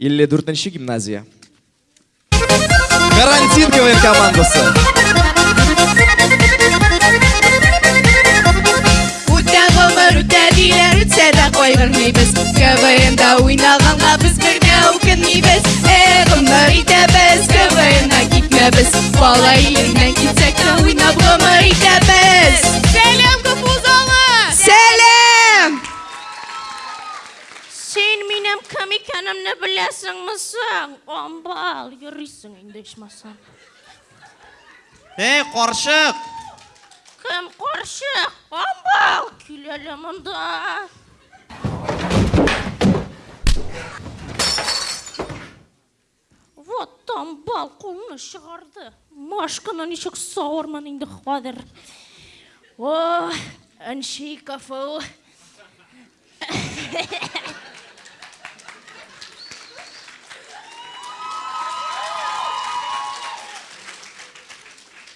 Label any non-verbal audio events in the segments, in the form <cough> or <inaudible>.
елу төртінші гимназия? Карантин квн командасы Үтә ғұмыр КВНда ойнағанға біз бірде өкінмейбіз Эй ғұмыр кетмебіз Бала менің кім екенімді білесіңмісің? Амбал, ерисің енді ешмасан. ей қоршық Кім қоршық? Амбал, келелі мұнда. Вот амбал қолына шығарды. Машқаны нешік сауырман енді қадыр. О, әншей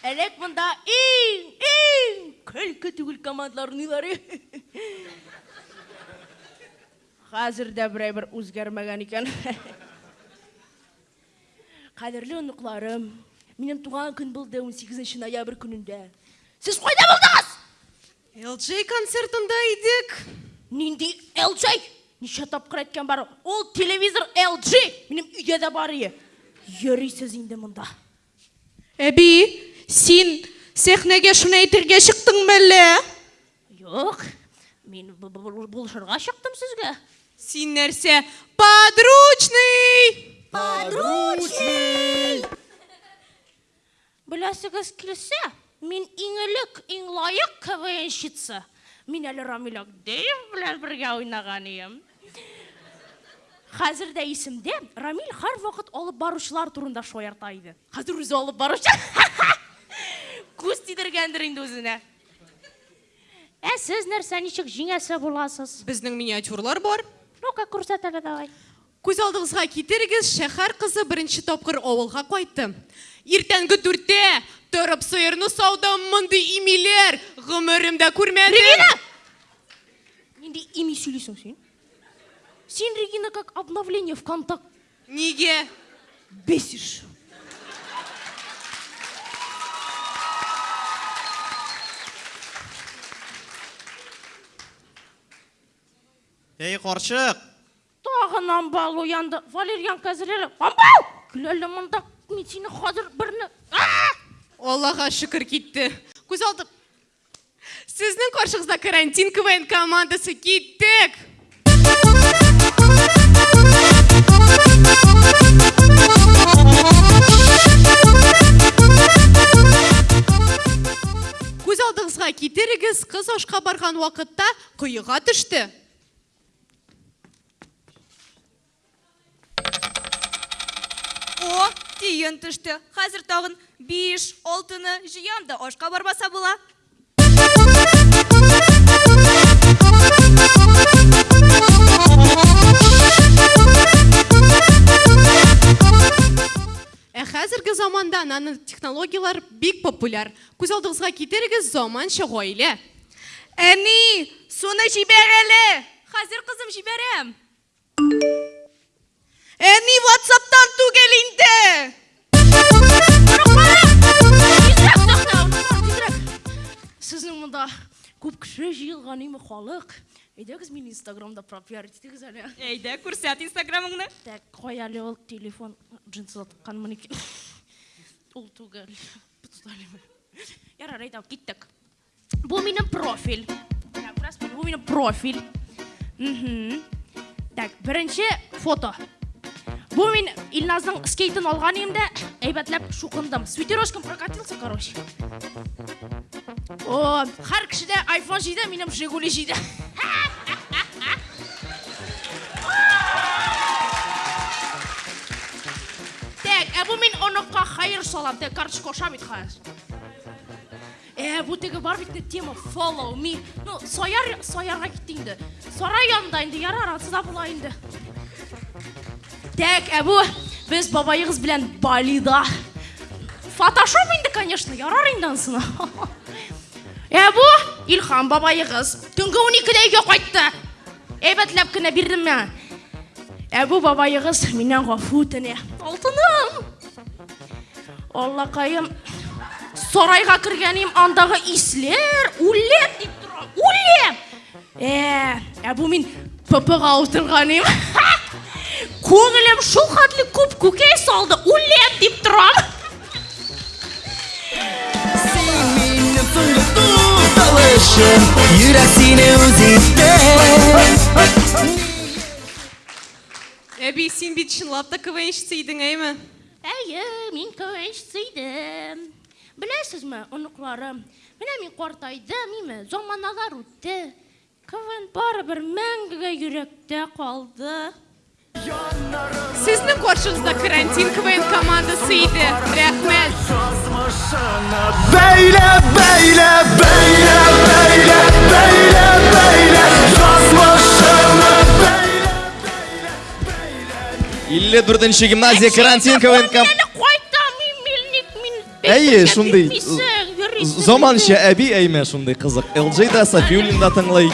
Әлек мұнда ең, ең күлкі түгіл командаларынылары. Қазір де бірай бір өзгермеген екен. Қадірлі ұнықларым, менің туған күн болды 18 ноябрь күнінде. Сіз қойда болдыңыз? LG концертында едік Нинди LG? Неше тапқыр айтқан бар. Ол телевизор LG. Менің үйде де бар ие. Ерейсіз енді мұнда. Әби, сен сахнеге шунайтерге шықтың бәлі? Жоқ, мен бұ- бұ- бұ- бұл шырға шықтым сізге. Сен нәрсе подручный Білесіңіз келсе, мен еңілік, ең лайық КВНщица. Мен әлі Рамил Агдеев білән бірге ойнаған ем. Қазір де есімде Рамил har вақыт алып барушылар турында шояртайды. Қазір өзі алып барушы. <laughs> Тидіргендір енді өзіне. Ә сіз нәрсе жеңесі боласыз? Біздің миниатюрлар бар. Ну-ка, көрсет әлі давай. Көз алдыңызға кетеріңіз шәһәр қызы бірінші топқыр ауылға қайтты. Ертеңгі дүрте тұрып сиырны сауда мұнды имелер ғұмырымда көрмедім. Регина! Енді ими сөйлесің сен? Сен, Регина, как обновление ВКонтакте. Неге? Бесишь. Ей қоршық Тағы намбал оянды. Валерьян қазір әлі. Намбал! Күләлі мұнда мен сені қазір бірні... Аллаға шүкір кетті. Көз алдым. Сіздің қоршығызда карантин КВН командасы кеттік. Көз алдыңызға кетеріңіз қыз ашқа барған уақытта құйыға түсті. О, тиын түшті. Қазір тағын биш, алтыны жиям да ашқа барбаса була. Ә қазіргі заманда нано технологиялар бик популяр. Көз алдыңызға кетеріңіз заманша ғойле. Әни, соны жибер әлі. Қазір қызым жиберем. Әни, ватсаптан түгел инде. Тезірек сахна, тезірек. Сіздің мұнда көп кіші жиылған емі халық. Едегіз мен инстаграмда пропиарить етегіз әлі. Әйдә, күрсәт инстаграмыңны. Так, қой әлі ол телефон джинсы тыққан мінеки. Ол түгел. Тұталым. Ярар, айтам, кеттік. Бұл менің профиль. Так, біраз бір- бұл менің профиль. Мгм. Так, бірінші фото. Бұл мен Ильназдың скейтін алған емді әйбәтләп шуқындым. Свитерошкам прокатился, короче. О, har кішіде айфон жейді, менің Жигули жейді. Так, ә бұл мен оныққа хайыр салам, так, карточка ошам ит қазір. Ә, бұл теге бар бітті тема follow me. Ну, сояр, соярға кетті енді. Сарай янында енді, була енді. Так, ә бұл біз бабайығыз білән Балида. Фотошоп енді, конечно, ярар енді ансына. <laughs> Ә бұл Илхам бабайығыз. Түнгі 12-де үйге қайтты. Әйбәтләп кенә бирдім мен. әбу бабайығыз менен ғафу өтіне алтыным аллақайым сарайға кіргенім андағы ислер улеп деп тұрам улеп ә әбу мен ппға отырғаным <laughs> көңілім шұлқатлы көп көкей салды улеп деп тұрам uzittin әби сен бит шынлап та квнщица едің әйме әйе мен квнщица едім білесіз ме ұнықларым міне мен қартайдым име заманалар өтті квн барыбір мәңгіге жүректе қалды сіздің қоршыңызда карантин квн командасы еді рахмет Beyle beyle beyle beyle beyle beyle Yazmışını beyle 54 гимназия карантин КВН Әйе, шундай. Заманша әби әйме шундай қызық. LG да Софиулин да тыңлай.